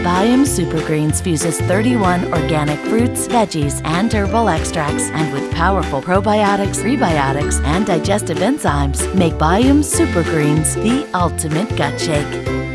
Biome Supergreens fuses 31 organic fruits, veggies, and herbal extracts, and with powerful probiotics, prebiotics, and digestive enzymes, make Biome Supergreens the ultimate gut shake.